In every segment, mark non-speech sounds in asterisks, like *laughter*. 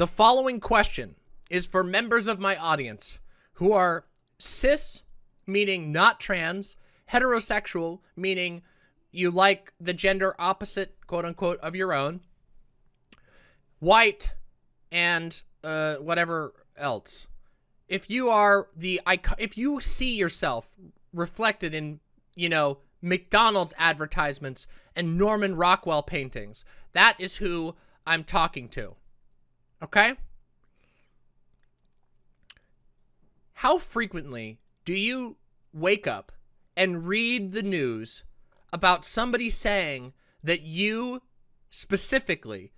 The following question is for members of my audience who are cis, meaning not trans, heterosexual, meaning you like the gender opposite, quote unquote, of your own, white, and uh, whatever else. If you are the, if you see yourself reflected in, you know, McDonald's advertisements and Norman Rockwell paintings, that is who I'm talking to. Okay? How frequently do you wake up and read the news about somebody saying that you, specifically,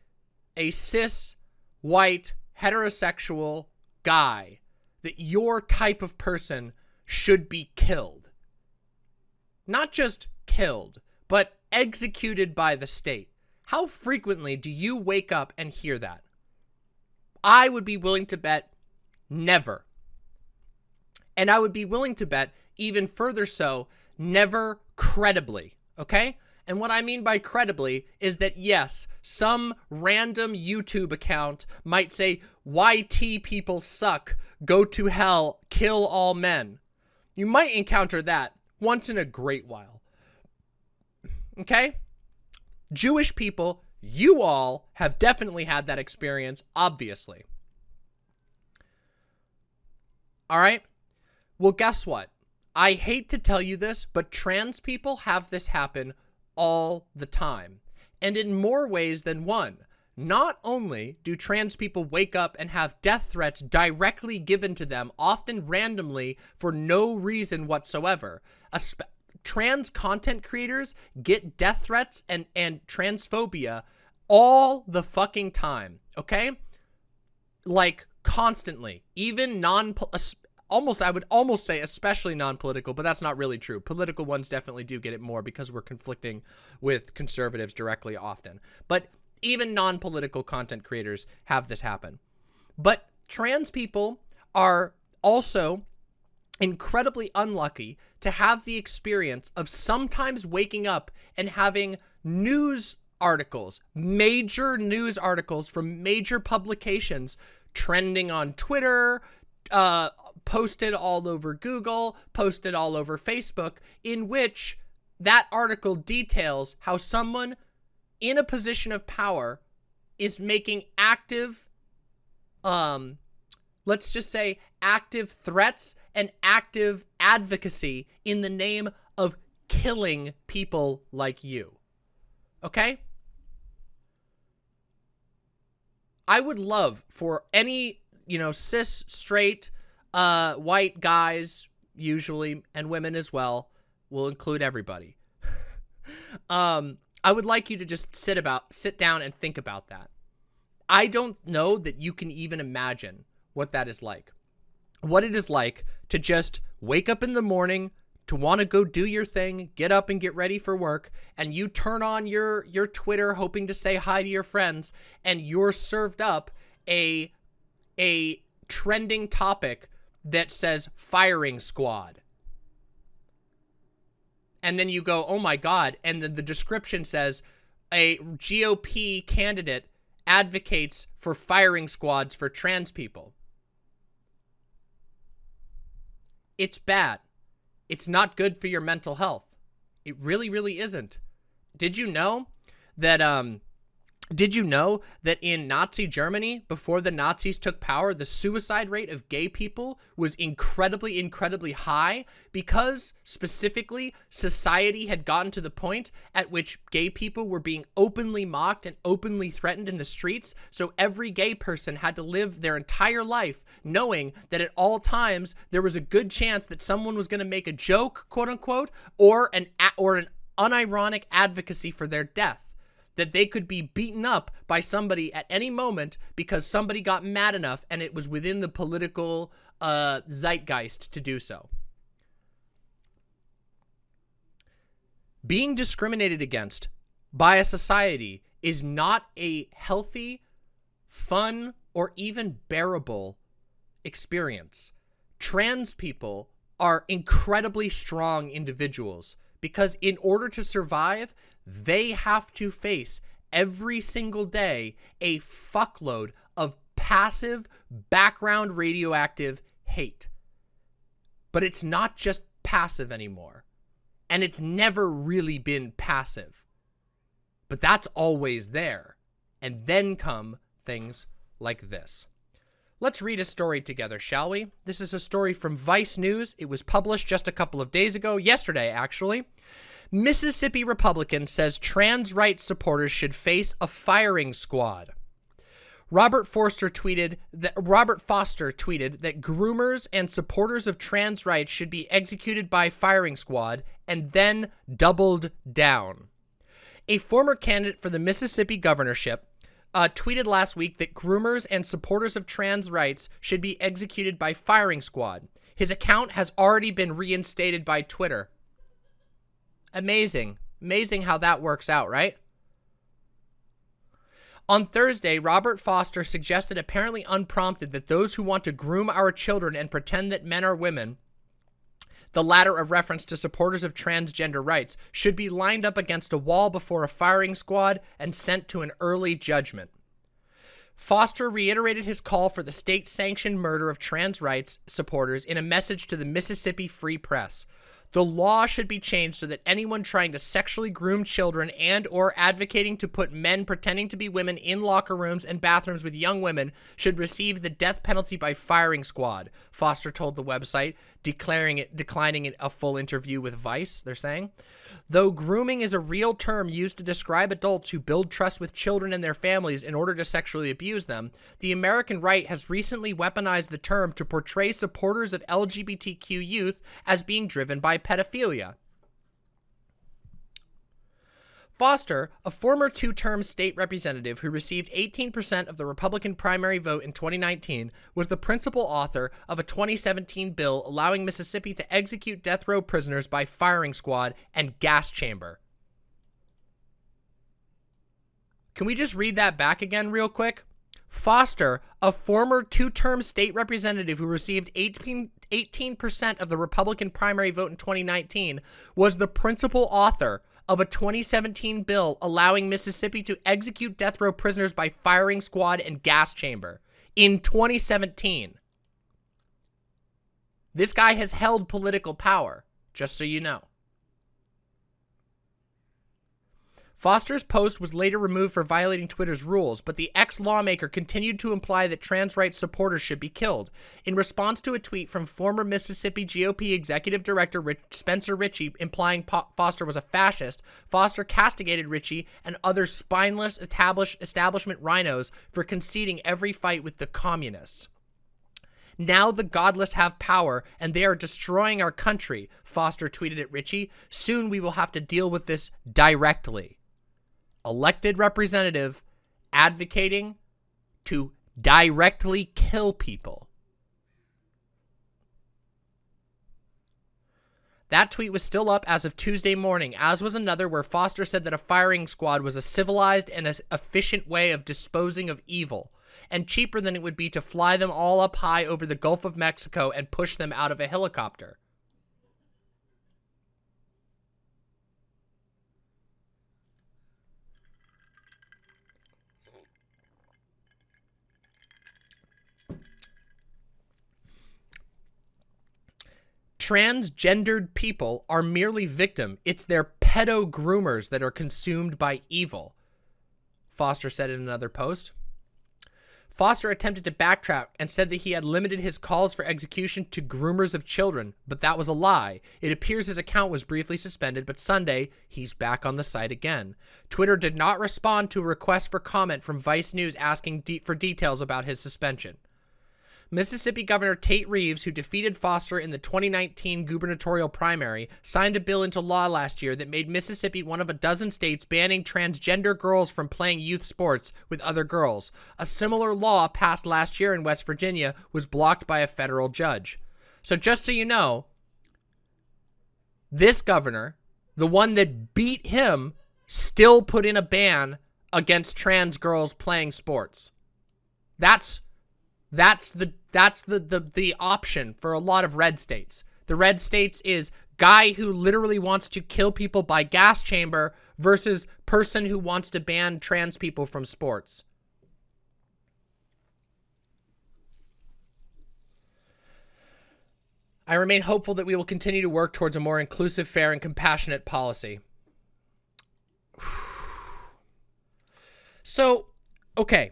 a cis, white, heterosexual guy, that your type of person should be killed? Not just killed, but executed by the state. How frequently do you wake up and hear that? I would be willing to bet never. And I would be willing to bet even further so, never credibly, okay? And what I mean by credibly is that yes, some random YouTube account might say, YT people suck, go to hell, kill all men. You might encounter that once in a great while. Okay? Jewish people you all have definitely had that experience, obviously. All right? Well, guess what? I hate to tell you this, but trans people have this happen all the time. And in more ways than one. Not only do trans people wake up and have death threats directly given to them, often randomly for no reason whatsoever, trans content creators get death threats and, and transphobia all the fucking time, okay? Like, constantly. Even non- almost, I would almost say especially non-political, but that's not really true. Political ones definitely do get it more because we're conflicting with conservatives directly often. But even non-political content creators have this happen. But trans people are also incredibly unlucky to have the experience of sometimes waking up and having news articles, major news articles from major publications trending on Twitter, uh, posted all over Google, posted all over Facebook, in which that article details how someone in a position of power is making active, um, let's just say active threats and active advocacy in the name of killing people like you. Okay? I would love for any, you know, cis, straight, uh, white guys, usually, and women as well, we'll include everybody. *laughs* um, I would like you to just sit about, sit down and think about that. I don't know that you can even imagine what that is like. What it is like to just wake up in the morning, to want to go do your thing, get up and get ready for work, and you turn on your, your Twitter hoping to say hi to your friends, and you're served up a, a trending topic that says firing squad. And then you go, oh my God. And then the description says a GOP candidate advocates for firing squads for trans people. It's bad. It's not good for your mental health. It really, really isn't. Did you know that, um, did you know that in Nazi Germany, before the Nazis took power, the suicide rate of gay people was incredibly, incredibly high because specifically society had gotten to the point at which gay people were being openly mocked and openly threatened in the streets. So every gay person had to live their entire life knowing that at all times there was a good chance that someone was going to make a joke, quote unquote, or an, or an unironic advocacy for their death that they could be beaten up by somebody at any moment because somebody got mad enough and it was within the political uh, zeitgeist to do so. Being discriminated against by a society is not a healthy, fun, or even bearable experience. Trans people are incredibly strong individuals because in order to survive, they have to face every single day a fuckload of passive, background radioactive hate. But it's not just passive anymore. And it's never really been passive. But that's always there. And then come things like this. Let's read a story together, shall we? This is a story from Vice News. It was published just a couple of days ago, yesterday actually. Mississippi Republican says trans rights supporters should face a firing squad. Robert Forster tweeted that Robert Foster tweeted that groomers and supporters of trans rights should be executed by firing squad and then doubled down. A former candidate for the Mississippi governorship uh, tweeted last week that groomers and supporters of trans rights should be executed by firing squad. His account has already been reinstated by Twitter. Amazing. Amazing how that works out, right? On Thursday, Robert Foster suggested apparently unprompted that those who want to groom our children and pretend that men are women the latter a reference to supporters of transgender rights, should be lined up against a wall before a firing squad and sent to an early judgment. Foster reiterated his call for the state-sanctioned murder of trans rights supporters in a message to the Mississippi Free Press. The law should be changed so that anyone trying to sexually groom children and or advocating to put men pretending to be women in locker rooms and bathrooms with young women should receive the death penalty by firing squad, Foster told the website, declaring it declining it a full interview with Vice, they're saying. Though grooming is a real term used to describe adults who build trust with children and their families in order to sexually abuse them, the American right has recently weaponized the term to portray supporters of LGBTQ youth as being driven by pedophilia. Foster, a former two-term state representative who received 18% of the Republican primary vote in 2019, was the principal author of a 2017 bill allowing Mississippi to execute death row prisoners by firing squad and gas chamber. Can we just read that back again real quick? Foster, a former two-term state representative who received 18 18% of the Republican primary vote in 2019, was the principal author of a 2017 bill allowing Mississippi to execute death row prisoners by firing squad and gas chamber in 2017. This guy has held political power, just so you know. Foster's post was later removed for violating Twitter's rules, but the ex-lawmaker continued to imply that trans rights supporters should be killed. In response to a tweet from former Mississippi GOP Executive Director Rich Spencer Ritchie implying po Foster was a fascist, Foster castigated Ritchie and other spineless establishment rhinos for conceding every fight with the communists. Now the godless have power, and they are destroying our country, Foster tweeted at Ritchie. Soon we will have to deal with this directly elected representative advocating to directly kill people. That tweet was still up as of Tuesday morning, as was another where Foster said that a firing squad was a civilized and efficient way of disposing of evil, and cheaper than it would be to fly them all up high over the Gulf of Mexico and push them out of a helicopter. Transgendered people are merely victim. It's their pedo groomers that are consumed by evil. Foster said in another post. Foster attempted to backtrack and said that he had limited his calls for execution to groomers of children, but that was a lie. It appears his account was briefly suspended, but Sunday, he's back on the site again. Twitter did not respond to a request for comment from Vice News asking de for details about his suspension. Mississippi Governor Tate Reeves, who defeated Foster in the 2019 gubernatorial primary, signed a bill into law last year that made Mississippi one of a dozen states banning transgender girls from playing youth sports with other girls. A similar law passed last year in West Virginia was blocked by a federal judge. So just so you know, this governor, the one that beat him, still put in a ban against trans girls playing sports. That's that's the that's the, the, the option for a lot of red states. The red states is guy who literally wants to kill people by gas chamber versus person who wants to ban trans people from sports. I remain hopeful that we will continue to work towards a more inclusive, fair, and compassionate policy. *sighs* So, okay.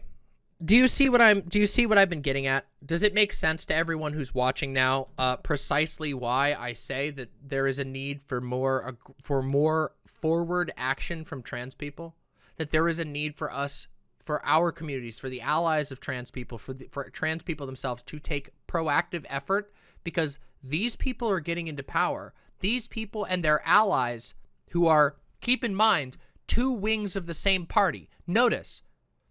Do you see what I'm do you see what I've been getting at? Does it make sense to everyone who's watching now uh, precisely why I say that there is a need for more for more forward action from trans people? That there is a need for us for our communities, for the allies of trans people, for the, for trans people themselves to take proactive effort because these people are getting into power. These people and their allies who are keep in mind two wings of the same party. Notice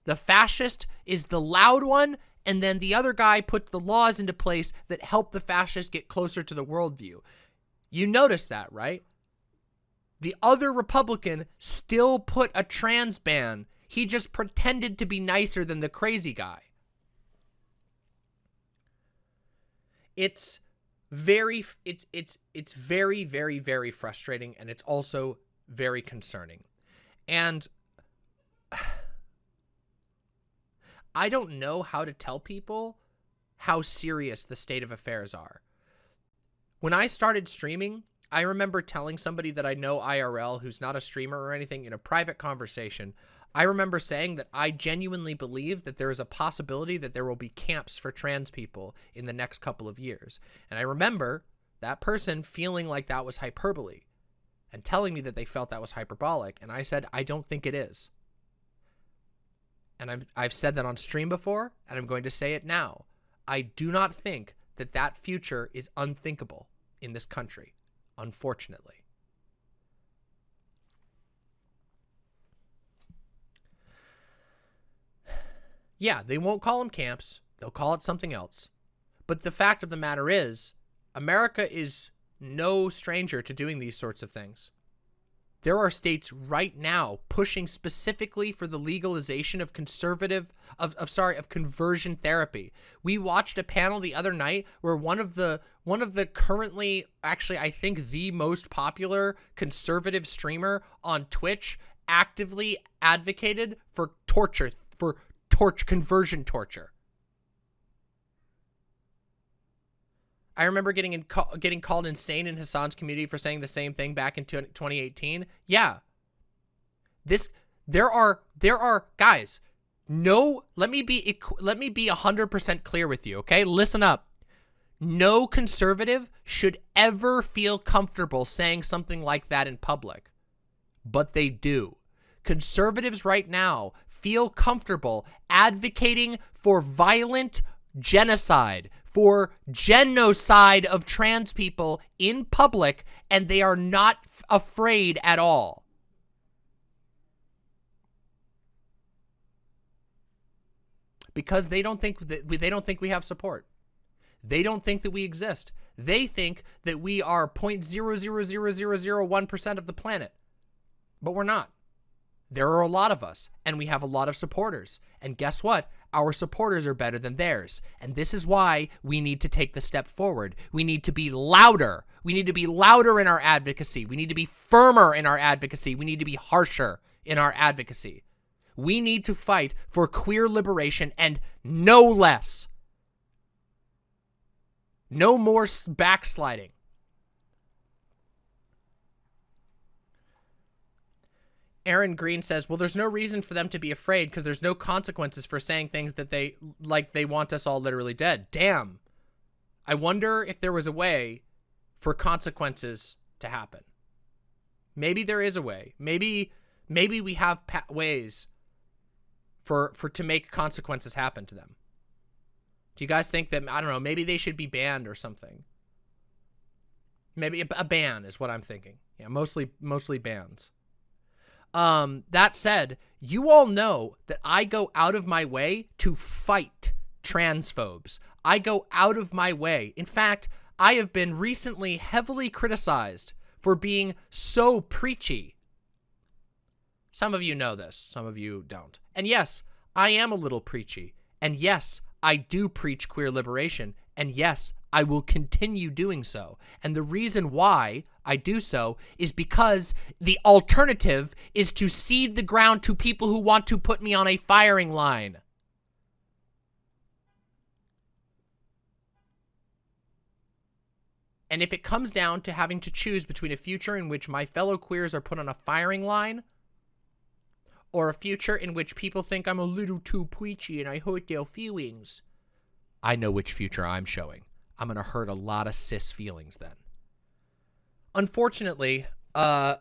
the fascist is the loud one, and then the other guy put the laws into place that help the fascists get closer to the worldview. You notice that, right? The other Republican still put a trans ban. He just pretended to be nicer than the crazy guy. It's very it's it's it's very very very frustrating and it's also very concerning. And I don't know how to tell people how serious the state of affairs are. When I started streaming, I remember telling somebody that I know IRL who's not a streamer or anything in a private conversation. I remember saying that I genuinely believe that there is a possibility that there will be camps for trans people in the next couple of years. And I remember that person feeling like that was hyperbole and telling me that they felt that was hyperbolic. And I said, I don't think it is and I've, I've said that on stream before, and I'm going to say it now. I do not think that that future is unthinkable in this country, unfortunately. Yeah, they won't call them camps. They'll call it something else. But the fact of the matter is, America is no stranger to doing these sorts of things. There are states right now pushing specifically for the legalization of conservative of, of sorry of conversion therapy. We watched a panel the other night where one of the one of the currently actually I think the most popular conservative streamer on Twitch actively advocated for torture for torch conversion torture. I remember getting in, getting called insane in Hasan's community for saying the same thing back in 2018. Yeah. This there are there are guys, no, let me be let me be 100% clear with you, okay? Listen up. No conservative should ever feel comfortable saying something like that in public. But they do. Conservatives right now feel comfortable advocating for violent genocide, for genocide of trans people in public, and they are not afraid at all. Because they don't think that we, they don't think we have support. They don't think that we exist. They think that we are 0.00001% of the planet. But we're not. There are a lot of us, and we have a lot of supporters. And guess what? Our supporters are better than theirs. And this is why we need to take the step forward. We need to be louder. We need to be louder in our advocacy. We need to be firmer in our advocacy. We need to be harsher in our advocacy. We need to fight for queer liberation and no less. No more backsliding. Aaron Green says, well, there's no reason for them to be afraid because there's no consequences for saying things that they, like they want us all literally dead. Damn. I wonder if there was a way for consequences to happen. Maybe there is a way. Maybe, maybe we have ways for, for to make consequences happen to them. Do you guys think that, I don't know, maybe they should be banned or something? Maybe a, a ban is what I'm thinking. Yeah, mostly, mostly bans. Um, that said, you all know that I go out of my way to fight transphobes. I go out of my way. In fact, I have been recently heavily criticized for being so preachy. Some of you know this, some of you don't. And yes, I am a little preachy. And yes, I do preach queer liberation. And yes, I will continue doing so. And the reason why I do so is because the alternative is to cede the ground to people who want to put me on a firing line. And if it comes down to having to choose between a future in which my fellow queers are put on a firing line or a future in which people think I'm a little too preachy and I hurt their feelings, I know which future I'm showing. I'm going to hurt a lot of cis feelings then. Unfortunately, uh,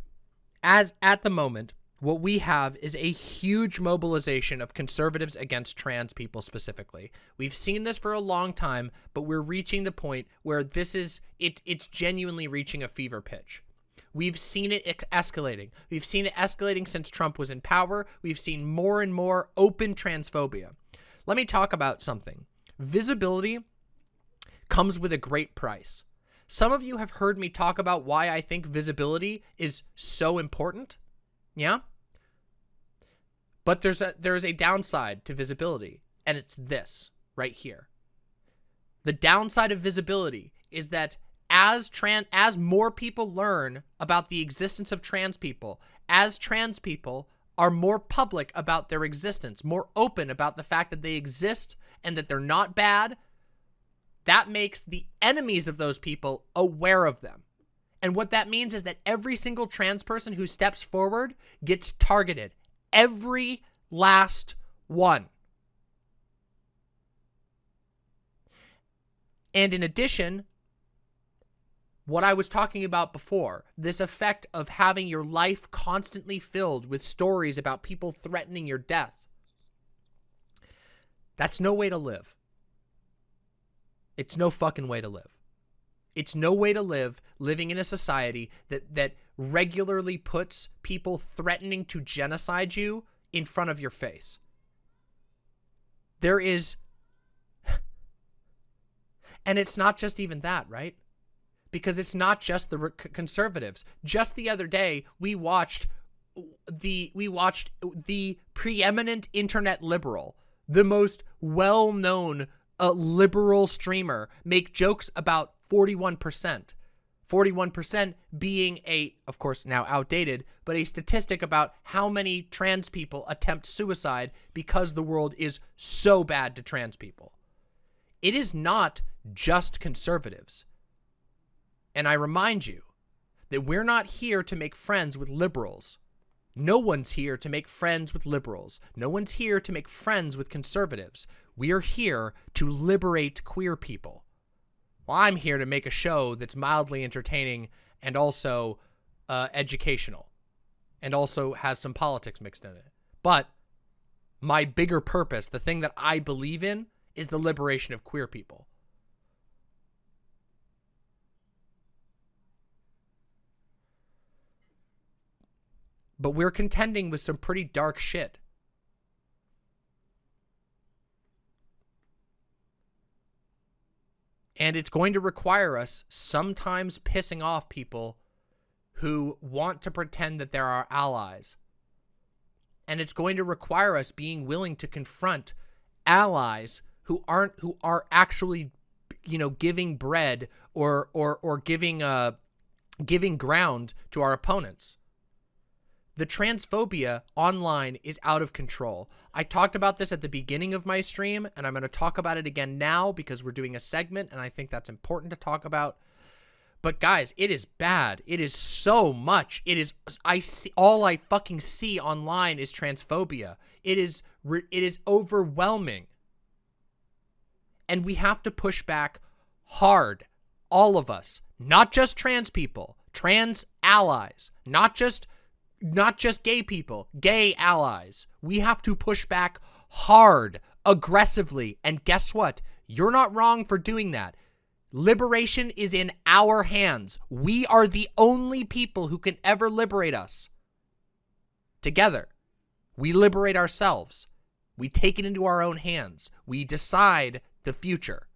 *sighs* as at the moment, what we have is a huge mobilization of conservatives against trans people specifically. We've seen this for a long time, but we're reaching the point where this is it it's genuinely reaching a fever pitch. We've seen it escalating. We've seen it escalating since Trump was in power. We've seen more and more open transphobia. Let me talk about something. Visibility comes with a great price. Some of you have heard me talk about why I think visibility is so important. Yeah? But there's a there's a downside to visibility, and it's this right here. The downside of visibility is that as trans as more people learn about the existence of trans people, as trans people are more public about their existence, more open about the fact that they exist and that they're not bad, that makes the enemies of those people aware of them. And what that means is that every single trans person who steps forward gets targeted every last one. And in addition, what I was talking about before, this effect of having your life constantly filled with stories about people threatening your death, that's no way to live. It's no fucking way to live. It's no way to live living in a society that that regularly puts people threatening to genocide you in front of your face. There is *sighs* and it's not just even that, right? Because it's not just the conservatives. Just the other day, we watched the we watched the preeminent internet liberal, the most well-known uh, liberal streamer make jokes about 41%. 41% being a, of course, now outdated, but a statistic about how many trans people attempt suicide because the world is so bad to trans people. It is not just conservatives. And I remind you that we're not here to make friends with liberals. No one's here to make friends with liberals. No one's here to make friends with conservatives. We are here to liberate queer people. Well, I'm here to make a show that's mildly entertaining and also uh, educational and also has some politics mixed in it. But my bigger purpose, the thing that I believe in, is the liberation of queer people. But we're contending with some pretty dark shit. And it's going to require us sometimes pissing off people who want to pretend that they're our allies. And it's going to require us being willing to confront allies who aren't who are actually you know giving bread or or or giving uh giving ground to our opponents. The transphobia online is out of control. I talked about this at the beginning of my stream, and I'm going to talk about it again now because we're doing a segment, and I think that's important to talk about. But guys, it is bad. It is so much. It is I see all I fucking see online is transphobia. It is it is overwhelming. And we have to push back hard. All of us, not just trans people, trans allies, not just not just gay people, gay allies. We have to push back hard, aggressively. And guess what? You're not wrong for doing that. Liberation is in our hands. We are the only people who can ever liberate us. Together, we liberate ourselves. We take it into our own hands. We decide the future.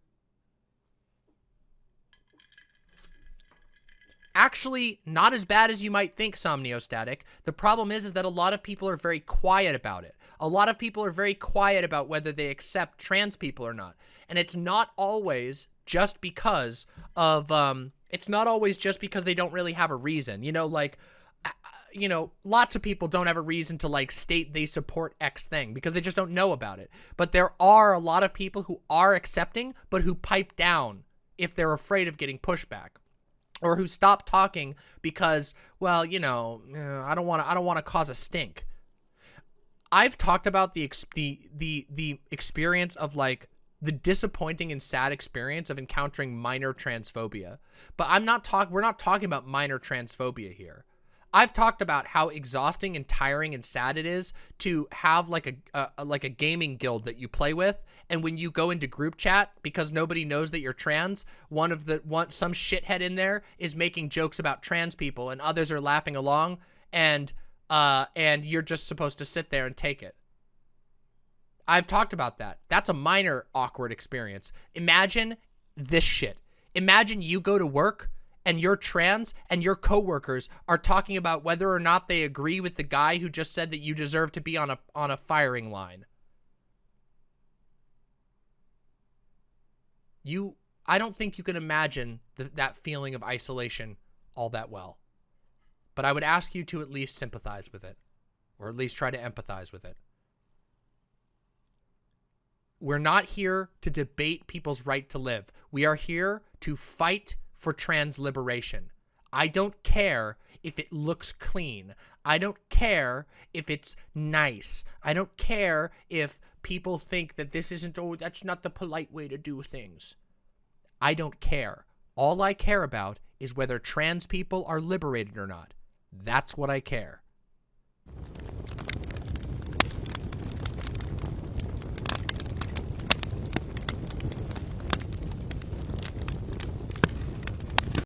Actually not as bad as you might think, Somniostatic. The problem is, is that a lot of people are very quiet about it. A lot of people are very quiet about whether they accept trans people or not. And it's not always just because of, um, it's not always just because they don't really have a reason. You know, like, uh, you know, lots of people don't have a reason to like state they support X thing because they just don't know about it. But there are a lot of people who are accepting, but who pipe down if they're afraid of getting pushback or who stop talking because, well, you know, uh, I don't want to I don't want to cause a stink. I've talked about the the the the experience of like the disappointing and sad experience of encountering minor transphobia. But I'm not talking we're not talking about minor transphobia here. I've talked about how exhausting and tiring and sad it is to have like a, a, like a gaming guild that you play with, and when you go into group chat because nobody knows that you're trans, one of the one some shithead in there is making jokes about trans people, and others are laughing along, and uh and you're just supposed to sit there and take it. I've talked about that. That's a minor awkward experience. Imagine this shit. Imagine you go to work and you're trans and your coworkers are talking about whether or not they agree with the guy who just said that you deserve to be on a on a firing line. You I don't think you can imagine the, that feeling of isolation all that well. But I would ask you to at least sympathize with it or at least try to empathize with it. We're not here to debate people's right to live. We are here to fight for trans liberation. I don't care if it looks clean. I don't care if it's nice. I don't care if people think that this isn't, oh, that's not the polite way to do things. I don't care. All I care about is whether trans people are liberated or not. That's what I care.